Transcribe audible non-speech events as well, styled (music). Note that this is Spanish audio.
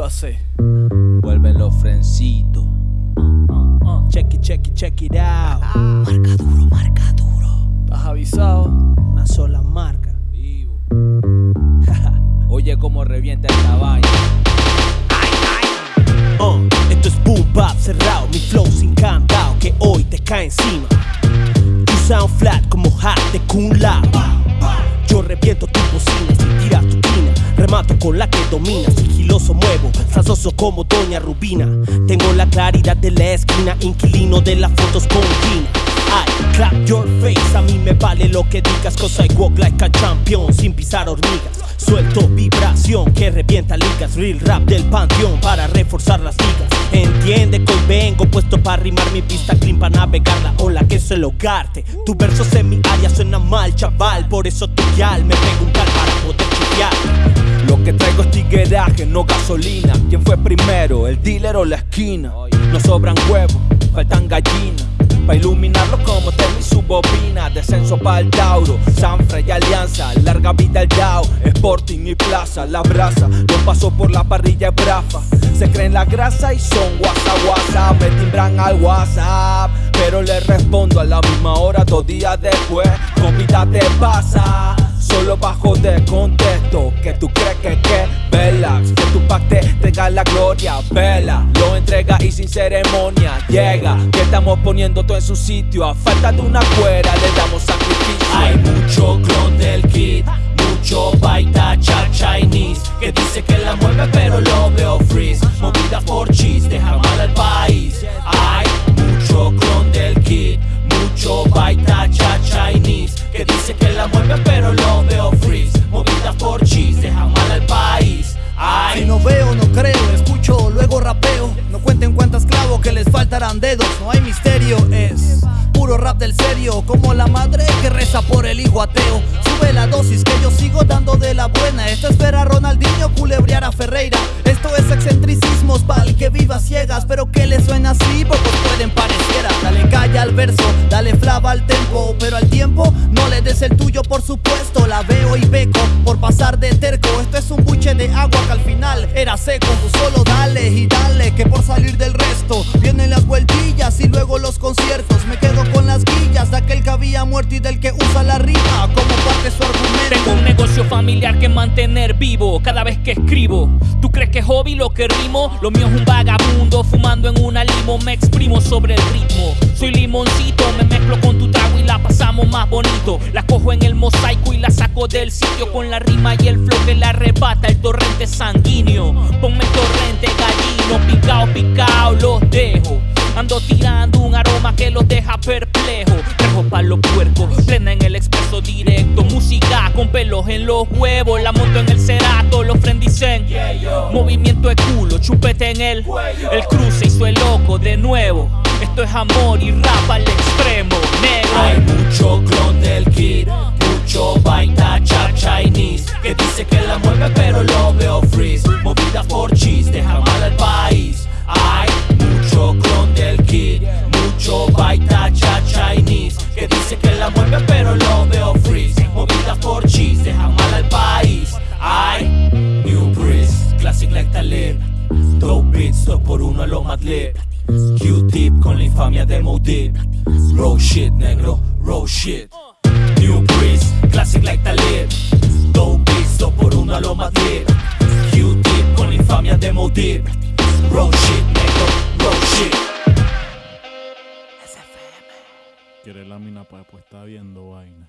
va a ser? Vuelven los frencitos. Check it, check it, check it out. Marca duro, marca duro. ¿Estás avisado? Una sola marca. Vivo. (laughs) Oye cómo revienta esta vaina. Uh, esto es boom bap cerrado, mi flow sin cantao que hoy te cae encima. Tu sound flat como hat de Kun Lao. Yo reviento tu bocina si tiras tu quina. Remato con la que domina, muevo, frasoso como Doña Rubina. Tengo la claridad de la esquina, inquilino de las fotos con Gina. I clap your face, a mí me vale lo que digas, cause I walk like a champion sin pisar hormigas. Suelto vibración que revienta ligas, real rap del panteón para reforzar las ligas. Entiende que vengo puesto para rimar mi pista clean para navegar la ola que es el hogarte. Tu versos en mi área suenan mal, chaval, por eso tu yal me preguntar para poder. Lo que traigo es tigueraje, no gasolina. ¿Quién fue primero, el dealer o la esquina? No sobran huevos, faltan gallinas. Pa' iluminarlo como Termi su bobina. Descenso para el Tauro, Sanfra y Alianza. Larga vida el Dow, Sporting y Plaza La brasa, no paso por la parrilla brafa. Se creen la grasa y son WhatsApp, WhatsApp Me timbran al WhatsApp Pero le respondo a la misma hora Dos días después, con vida te pasa Solo bajo de contexto. Que tú crees que que Velax Que tu pack te la gloria Vela, lo entrega y sin ceremonia Llega, estamos poniendo todo en su sitio. A falta de una cuera le damos sacrificio. Hay mucho clon del kit, no hay misterio, es puro rap del serio, como la madre que reza por el hijo ateo. Sube la dosis que yo sigo dando de la buena. Esto es ver a Ronaldinho culebrear a Ferreira. Esto es excentricismos pa'l que viva ciegas, pero que le suena así, pocos pueden pareciera. Dale calla al verso, dale flava al tempo, pero al tiempo no le des el tuyo, por supuesto. La veo y beco por pasar de terco. Esto es un buche de agua que al final era seco. Solo y del que usa la rima como parte su argumento. Tengo un negocio familiar que mantener vivo cada vez que escribo. ¿Tú crees que es hobby lo que rimo? Lo mío es un vagabundo fumando en una limo. Me exprimo sobre el ritmo. Soy limoncito, me mezclo con tu trago y la pasamos más bonito. La cojo en el mosaico y la saco del sitio con la rima y el flow que la arrebata el torrente sanguíneo. Ponme torrente gallino, picao, picao, los dejo. Ando tirando un aroma que los deja perplejo. Los puercos, plena en el expreso directo. Música con pelos en los huevos. La monto en el cerato, los friend dicen. Movimiento de culo, chupete en el. El cruce hizo el loco de nuevo. Esto es amor y rap al extremo, Hay negro. mucho clon del kid, mucho baita cha Q-tip con la infamia de Modip Raw shit, negro, raw shit. New breeze, classic like Talib. Dope beats, dos por uno a lo Madlib Q-tip con la infamia de Modip Raw shit, negro, raw shit. Quiere lámina para pues está viendo vaina.